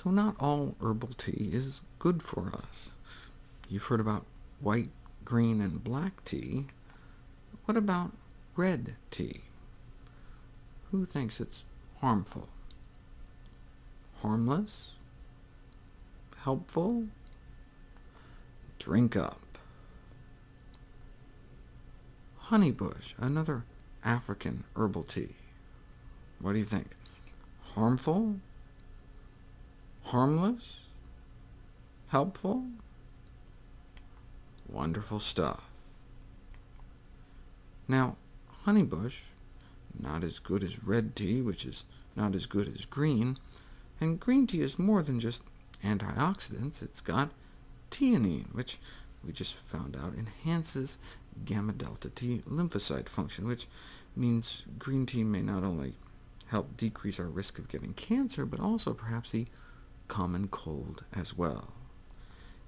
So not all herbal tea is good for us. You've heard about white, green, and black tea. What about red tea? Who thinks it's harmful? Harmless? Helpful? Drink up. Honeybush, another African herbal tea. What do you think? Harmful? Harmless? Helpful? Wonderful stuff. Now, honeybush, not as good as red tea, which is not as good as green, and green tea is more than just antioxidants. It's got theanine, which we just found out enhances gamma-delta T lymphocyte function, which means green tea may not only help decrease our risk of getting cancer, but also perhaps the common cold as well.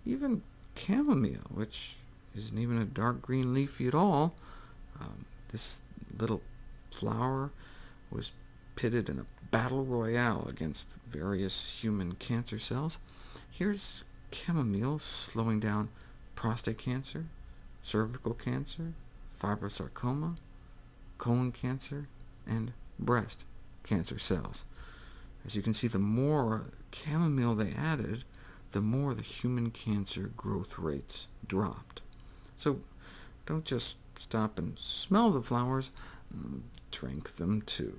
Even chamomile, which isn't even a dark green leafy at all, um, this little flower was pitted in a battle royale against various human cancer cells. Here's chamomile slowing down prostate cancer, cervical cancer, fibrosarcoma, colon cancer, and breast cancer cells. As you can see, the more chamomile they added, the more the human cancer growth rates dropped. So don't just stop and smell the flowers, mm, drink them too.